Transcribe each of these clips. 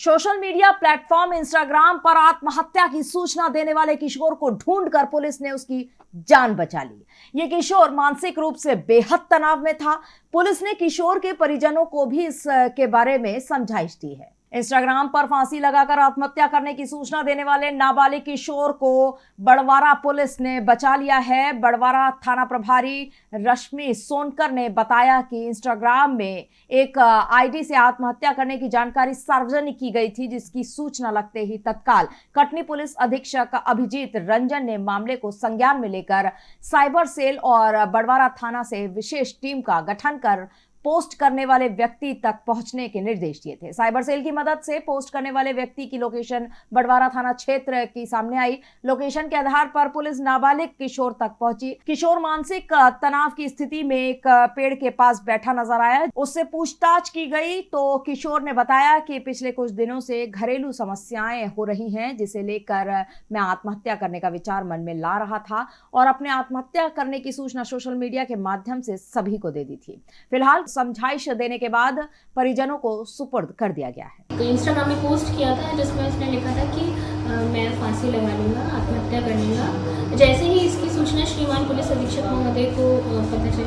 Social media platform Instagram पर आत्महत्या की सूचना देने वाले किशोर को ढूंढकर पुलिस ने उसकी जान बचा ली। ये किशोर मानसिक रूप से बेहद तनाव में था। पुलिस ने किशोर के परिजनों को भी इसके बारे में समझाइश दी है। इंस्टाग्राम पर फांसी लगाकर आत्महत्या करने की सूचना देने वाले नाबालिग किशोर को बड़वारा पुलिस ने बचा लिया है। बड़वारा थाना प्रभारी रश्मि सोनकर ने बताया कि इंस्टाग्राम में एक आईडी से आत्महत्या करने की जानकारी सार्वजनिक की गई थी, जिसकी सूचना लगते ही तत्काल कटनी पुलिस अधीक्षक अभिजीत रंजन ने मामले को संज्ञान में लेकर साइबर सेल और बड़वारा थाना से विशेष टीम का गठन कर पोस्ट करने वाले व्यक्ति तक पहुँचने के निर्देश दिए थे। साइबर सेल की मदद से पोस्ट करने वाले व्यक्ति की लोकेशन बड़वारा थाना क्षेत्र की सामने आई। लोकेशन के आधार पर पुलिस नाबालिग किशोर तक पहुँची। किशोर मानसिक तनाव की स्थिति में एक पेड़ के पास बैठा नज़र आया। उससे पूछताछ की गई तो किशोर ने बताया कि पिछले कुछ दिनों से घरेलू समस्याएँ हो रही हैं, जिसे लेकर मैं आत्महत्या करने का विचार मन में ला रहा था और अपने आत्महत्या करने की सूचना सोशल मीडिया के माध्यम से सभी को दे दी थी। फ़िलहाल समझाइश देने के बाद परिजनों को सुपुर्द कर दिया गया है। तो इंस्टाग्राम में पोस्ट किया था जिसमें उसने लिखा था कि आ, मैं फांसी लगा लूँगा आत्महत्या कर लूँगा। जैसे ही इसकी सूचना श्रीमान पुलिस अधीक्षक महोदय को पता चली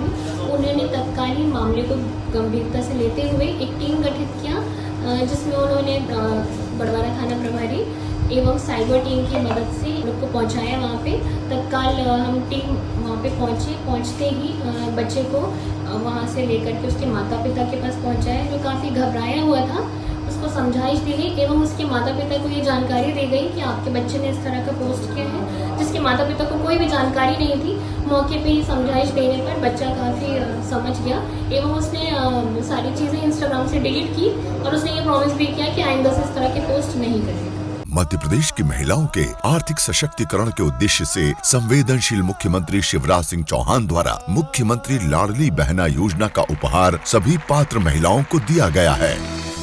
उन्होंने तत्कालीन मामले को गंभीरता से लेते हुए एक टीम गठित किया जिसमें उन्होंने बड़वारा थाना प्रभारी एवं साइबर टीम की मदद से लोग को पहुँचाया वहाँ पे। तत्काल हम टीम वहाँ पे पहुँचे, पहुँचते ही बच्चे को वहाँ से लेकर के उसके माता पिता के पास पहुँचाया, जो काफ़ी घबराया हुआ था। उसको समझाइश दी गई एवं उसके माता पिता को ये जानकारी दी गई कि आपके बच्चे ने इस तरह का पोस्ट किया है, जिसके माता पिता को कोई भी जानकारी नहीं थी। मौके पे ही समझाइश देने पर बच्चा काफ़ी समझ गया एवं उसने सारी चीज़ें इंस्टाग्राम से डिलीट की और उसने ये प्रॉमिस भी किया कि आइंदा से इस तरह के पोस्ट नहीं करेगा। मध्य प्रदेश की महिलाओं के आर्थिक सशक्तिकरण के उद्देश्य से संवेदनशील मुख्यमंत्री शिवराज सिंह चौहान द्वारा मुख्यमंत्री लाडली बहना योजना का उपहार सभी पात्र महिलाओं को दिया गया है।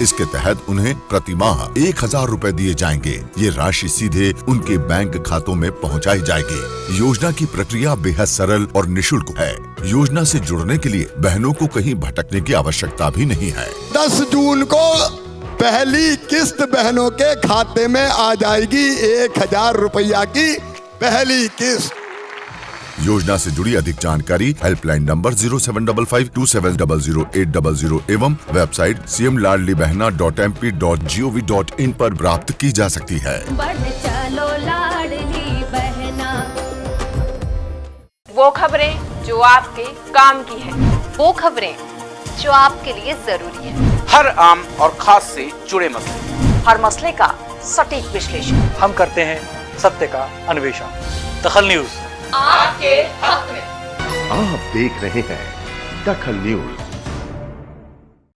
इसके तहत उन्हें प्रति माह एक हज़ार रूपए दिए जाएँगे। ये राशि सीधे उनके बैंक खातों में पहुंचाई जाएगी। योजना की प्रक्रिया बेहद सरल और निशुल्क है। योजना से जुड़ने के लिए बहनों को कहीं भटकने की आवश्यकता भी नहीं है। दस जून को पहली किस्त बहनों के खाते में आ जाएगी एक हज़ार रुपया की पहली किस्त। योजना से जुड़ी अधिक जानकारी helpline number zero seven double five two seven double zero eight double zero एवं website C M Ladli Behna dot M P dot G O V dot in पर प्राप्त की जा सकती है। चलो लाडली बहना। वो खबरें जो आपके काम की है। वो खबरें जो आपके लिए ज़रूरी है। हर आम और खास से जुड़े मसले। हर मसले का सटीक विश्लेषण। हम करते हैं सत्य का अन्वेषण। दखल न्यूज़। आपके हक में। आप देख रहे हैं दखल न्यूज़।